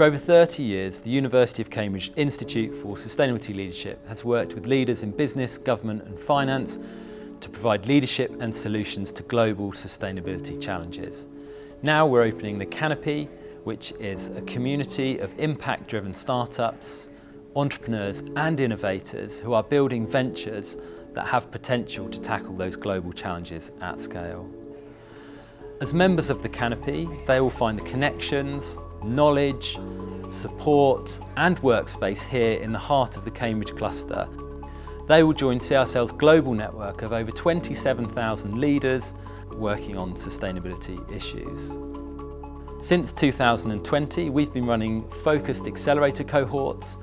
For over 30 years, the University of Cambridge Institute for Sustainability Leadership has worked with leaders in business, government and finance to provide leadership and solutions to global sustainability challenges. Now we're opening the Canopy, which is a community of impact-driven startups, entrepreneurs and innovators who are building ventures that have potential to tackle those global challenges at scale. As members of the Canopy, they will find the connections, knowledge, support and workspace here in the heart of the Cambridge cluster. They will join CISL's global network of over 27,000 leaders working on sustainability issues. Since 2020, we've been running focused accelerator cohorts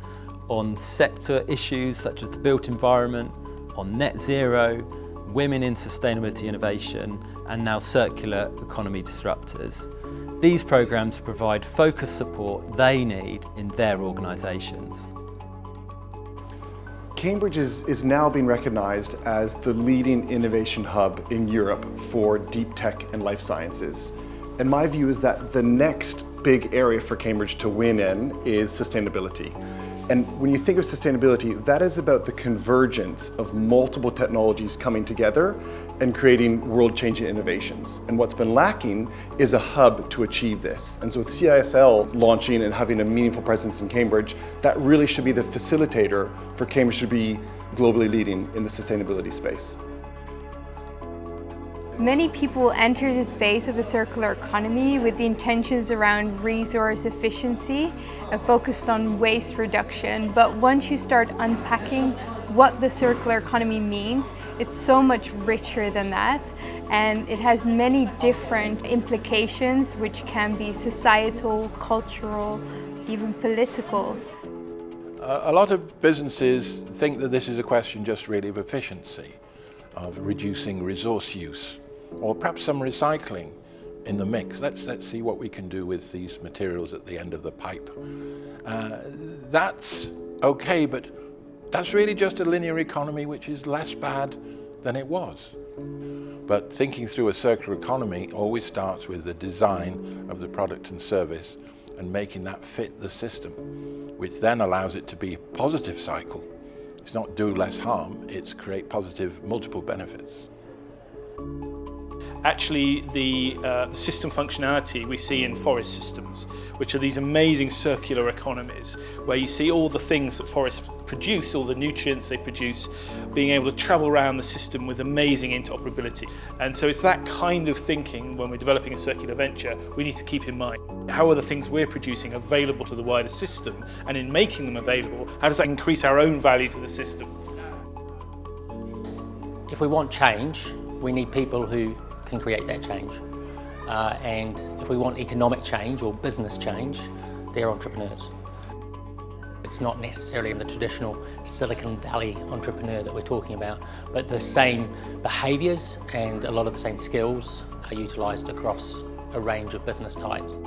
on sector issues such as the built environment, on net zero, women in sustainability innovation, and now circular economy disruptors. These programs provide focused support they need in their organisations. Cambridge is, is now being recognised as the leading innovation hub in Europe for deep tech and life sciences. And my view is that the next big area for Cambridge to win in is sustainability. And when you think of sustainability, that is about the convergence of multiple technologies coming together and creating world-changing innovations. And what's been lacking is a hub to achieve this. And so with CISL launching and having a meaningful presence in Cambridge, that really should be the facilitator for Cambridge to be globally leading in the sustainability space. Many people enter the space of a circular economy with the intentions around resource efficiency and focused on waste reduction. But once you start unpacking what the circular economy means, it's so much richer than that. And it has many different implications, which can be societal, cultural, even political. A lot of businesses think that this is a question just really of efficiency, of reducing resource use or perhaps some recycling in the mix. Let's, let's see what we can do with these materials at the end of the pipe. Uh, that's okay, but that's really just a linear economy which is less bad than it was. But thinking through a circular economy always starts with the design of the product and service and making that fit the system, which then allows it to be a positive cycle. It's not do less harm, it's create positive multiple benefits actually the, uh, system functionality we see in forest systems, which are these amazing circular economies, where you see all the things that forests produce, all the nutrients they produce, being able to travel around the system with amazing interoperability. And so it's that kind of thinking when we're developing a circular venture, we need to keep in mind. How are the things we're producing available to the wider system? And in making them available, how does that increase our own value to the system? If we want change, we need people who can create that change. Uh, and if we want economic change or business change, they're entrepreneurs. It's not necessarily in the traditional Silicon Valley entrepreneur that we're talking about, but the same behaviours and a lot of the same skills are utilised across a range of business types.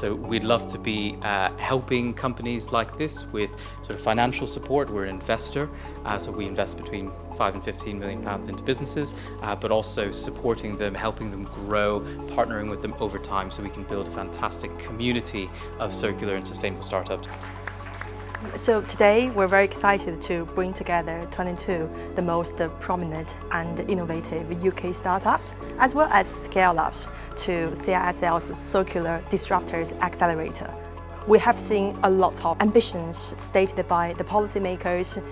So we'd love to be uh, helping companies like this with sort of financial support. We're an investor, uh, so we invest between 5 and 15 million pounds into businesses, uh, but also supporting them, helping them grow, partnering with them over time so we can build a fantastic community of circular and sustainable startups. So today we're very excited to bring together 22 the most prominent and innovative UK startups as well as scale-ups to CISL's Circular Disruptors Accelerator. We have seen a lot of ambitions stated by the policymakers,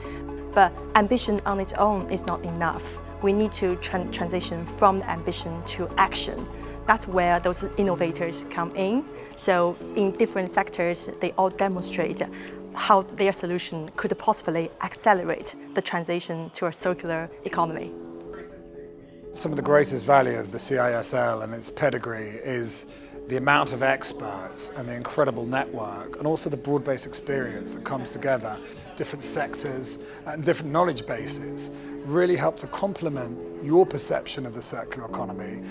but ambition on its own is not enough. We need to tra transition from ambition to action. That's where those innovators come in. So in different sectors, they all demonstrate how their solution could possibly accelerate the transition to a circular economy. Some of the greatest value of the CISL and its pedigree is the amount of experts and the incredible network and also the broad-based experience that comes together, different sectors and different knowledge bases really help to complement your perception of the circular economy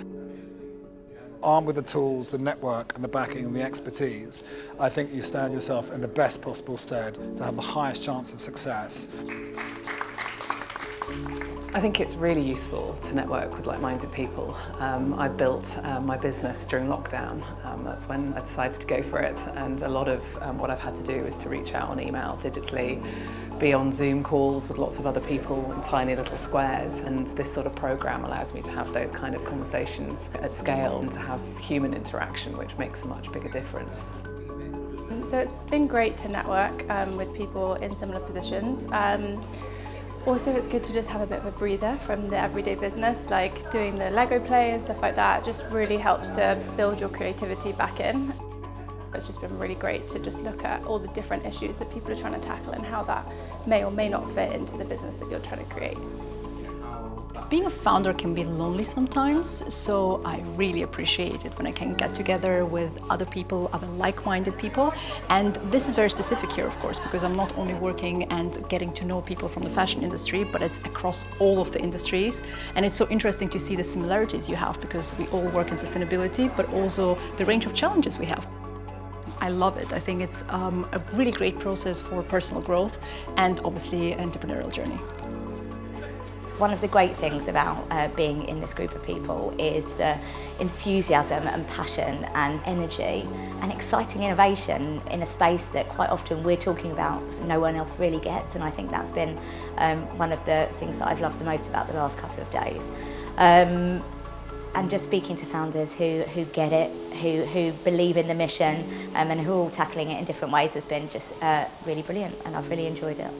armed with the tools, the network and the backing and the expertise, I think you stand yourself in the best possible stead to have the highest chance of success. I think it's really useful to network with like-minded people. Um, I built uh, my business during lockdown. Um, that's when I decided to go for it and a lot of um, what I've had to do is to reach out on email digitally, be on Zoom calls with lots of other people in tiny little squares and this sort of program allows me to have those kind of conversations at scale and to have human interaction which makes a much bigger difference. So it's been great to network um, with people in similar positions. Also, it's good to just have a bit of a breather from the everyday business, like doing the Lego play and stuff like that. Just really helps to build your creativity back in. It's just been really great to just look at all the different issues that people are trying to tackle and how that may or may not fit into the business that you're trying to create. Being a founder can be lonely sometimes, so I really appreciate it when I can get together with other people, other like-minded people. And this is very specific here, of course, because I'm not only working and getting to know people from the fashion industry, but it's across all of the industries. And it's so interesting to see the similarities you have because we all work in sustainability, but also the range of challenges we have. I love it. I think it's um, a really great process for personal growth and obviously entrepreneurial journey. One of the great things about uh, being in this group of people is the enthusiasm and passion and energy and exciting innovation in a space that quite often we're talking about no one else really gets and I think that's been um, one of the things that I've loved the most about the last couple of days. Um, and just speaking to founders who, who get it, who, who believe in the mission um, and who are all tackling it in different ways has been just uh, really brilliant and I've really enjoyed it.